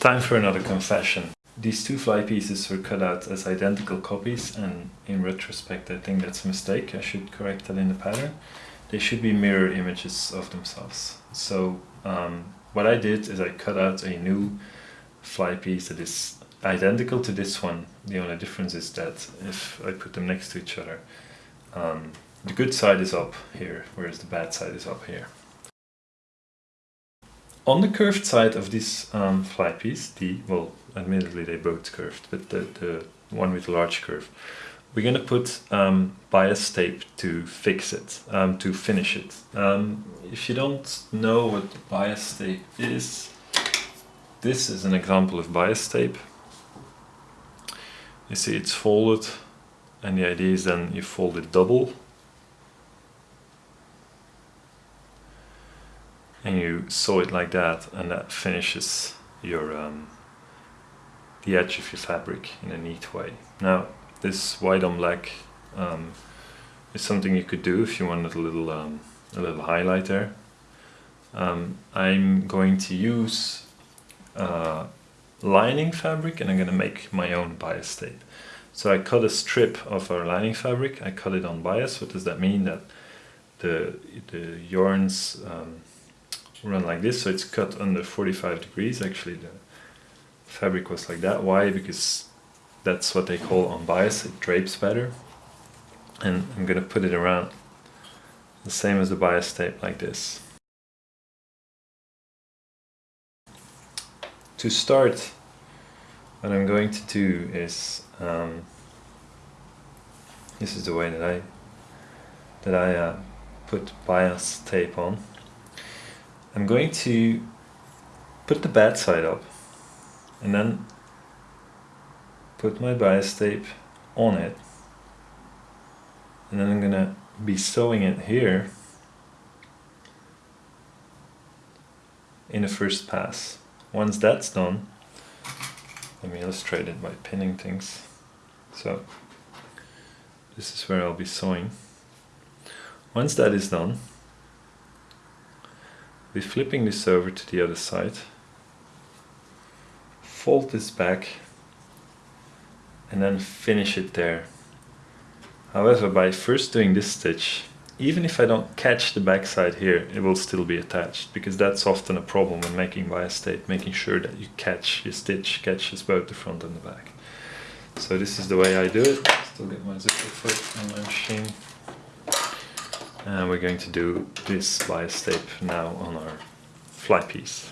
Time for another confession. These two fly pieces were cut out as identical copies and in retrospect I think that's a mistake. I should correct that in the pattern. They should be mirror images of themselves. So um, what I did is I cut out a new fly piece that is identical to this one. The only difference is that if I put them next to each other, um, the good side is up here, whereas the bad side is up here. On the curved side of this um, fly piece, the, well, admittedly they both curved, but the, the one with large curve, we're going to put um, bias tape to fix it, um, to finish it. Um, if you don't know what bias tape is, this is an example of bias tape. You see it's folded and the idea is then you fold it double and you sew it like that and that finishes your um, the edge of your fabric in a neat way. Now this white on black um, is something you could do if you wanted a little um, a little highlighter. Um, I'm going to use uh, lining fabric and I'm going to make my own bias tape. So I cut a strip of our lining fabric, I cut it on bias. What does that mean? That the, the yarns um, run like this, so it's cut under 45 degrees. Actually the fabric was like that. Why? Because that's what they call on bias, it drapes better. And I'm going to put it around the same as the bias tape like this. To start, what I'm going to do is, um, this is the way that I, that I uh, put bias tape on. I'm going to put the bad side up and then put my bias tape on it and then I'm gonna be sewing it here in the first pass. Once that's done, let me illustrate it by pinning things. So this is where I'll be sewing. Once that is done, we're flipping this over to the other side, fold this back and then finish it there. However, by first doing this stitch, even if I don't catch the backside here, it will still be attached because that's often a problem when making bias tape, making sure that you catch your stitch catches both the front and the back. So this is the way I do it. Still get my zipper foot on my machine. And we're going to do this bias tape now on our fly piece.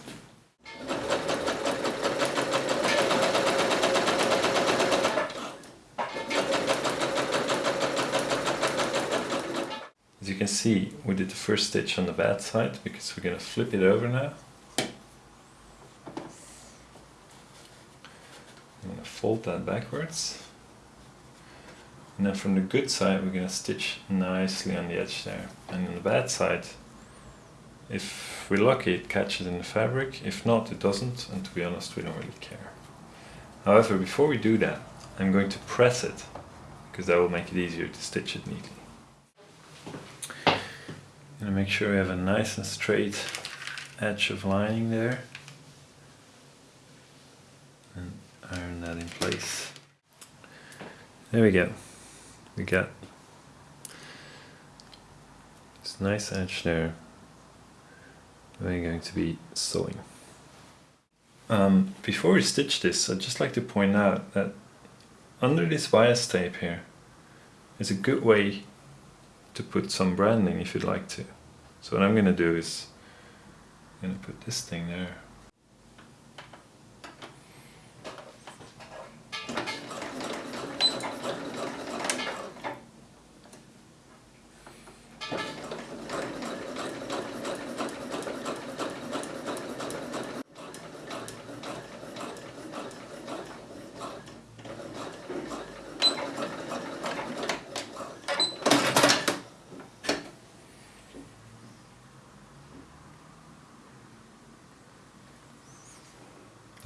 As you can see, we did the first stitch on the bad side because we're going to flip it over now. I'm going to fold that backwards. And then from the good side we're going to stitch nicely on the edge there. And on the bad side, if we're lucky it catches in the fabric, if not it doesn't, and to be honest we don't really care. However, before we do that, I'm going to press it, because that will make it easier to stitch it neatly. Gonna make sure we have a nice and straight edge of lining there. And iron that in place. There we go. We get this nice edge there. We're going to be sewing. Um, before we stitch this, I'd just like to point out that under this bias tape here is a good way to put some branding if you'd like to. So what I'm going to do is I'm going to put this thing there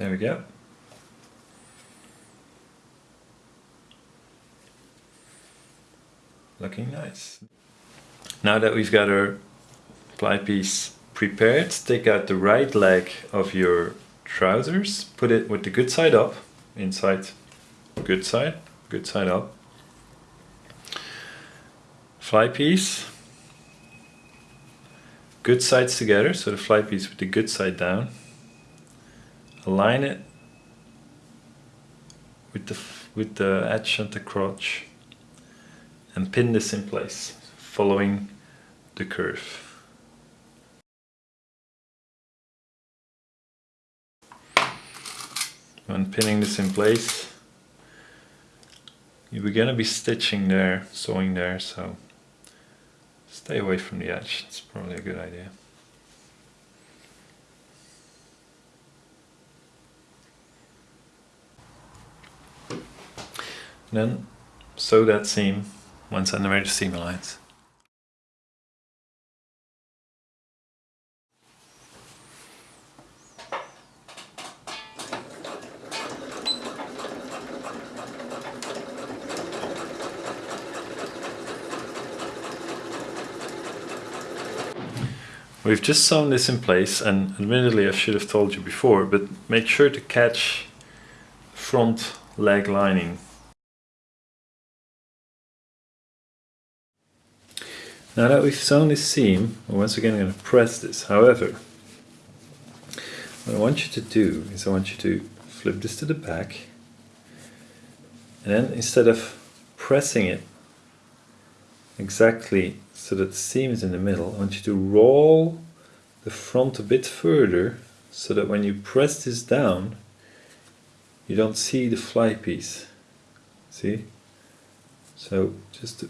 There we go. Looking nice. Now that we've got our fly piece prepared, take out the right leg of your trousers, put it with the good side up, inside good side, good side up. Fly piece, good sides together, so the fly piece with the good side down. Align it with the, with the edge and the crotch and pin this in place, following the curve. When pinning this in place, you're gonna be stitching there, sewing there, so stay away from the edge, it's probably a good idea. Then sew that seam one centimeter seam allowance. We've just sewn this in place and admittedly I should have told you before but make sure to catch front leg lining. Now that we've sewn this seam, once again going to press this. However, what I want you to do is I want you to flip this to the back and then instead of pressing it exactly so that the seam is in the middle, I want you to roll the front a bit further so that when you press this down you don't see the fly piece. See? So just a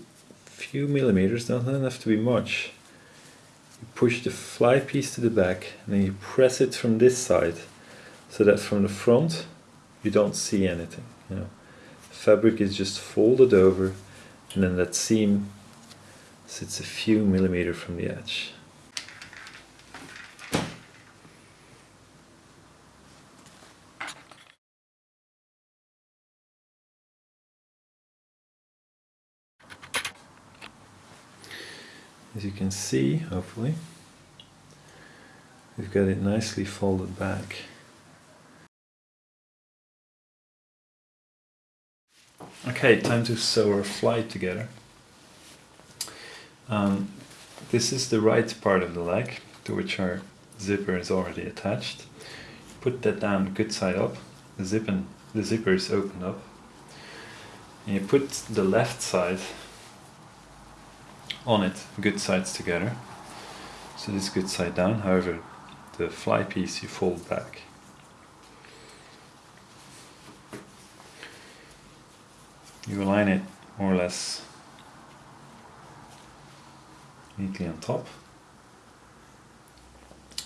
few millimeters, doesn't have to be much. You push the fly piece to the back and then you press it from this side so that from the front you don't see anything. You know, fabric is just folded over and then that seam sits a few millimeters from the edge. As you can see, hopefully, we've got it nicely folded back. Okay, time to sew our fly together. Um, this is the right part of the leg to which our zipper is already attached. Put that down good side up, the, zip and, the zipper is opened up. And you put the left side on it, good sides together. So this good side down, however the fly piece you fold back. You align it more or less neatly on top.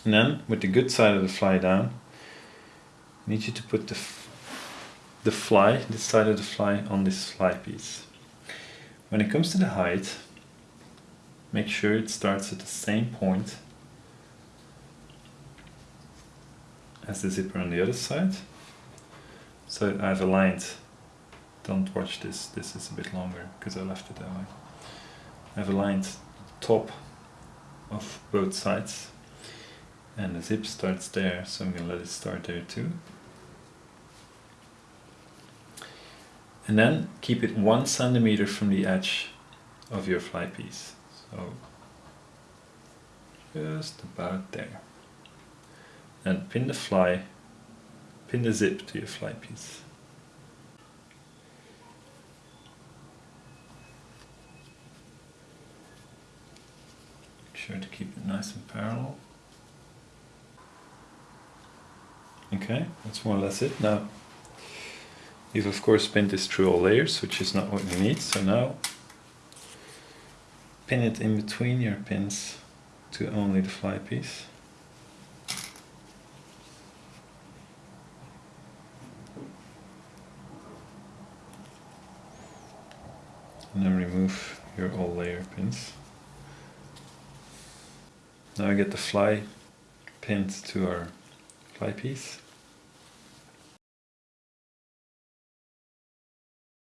And then with the good side of the fly down, I need you to put the, the fly, this side of the fly on this fly piece. When it comes to the height, make sure it starts at the same point as the zipper on the other side. So I've aligned, don't watch this, this is a bit longer because I left it that way. I've aligned top of both sides and the zip starts there so I'm gonna let it start there too and then keep it one centimeter from the edge of your fly piece so just about there and pin the fly pin the zip to your fly piece Make sure to keep it nice and parallel. Okay, that's more or less it. Now, you've of course pinned this through all layers, which is not what you need. So now, pin it in between your pins to only the fly piece. And then remove your all layer pins. Now I get the fly pinned to our fly piece.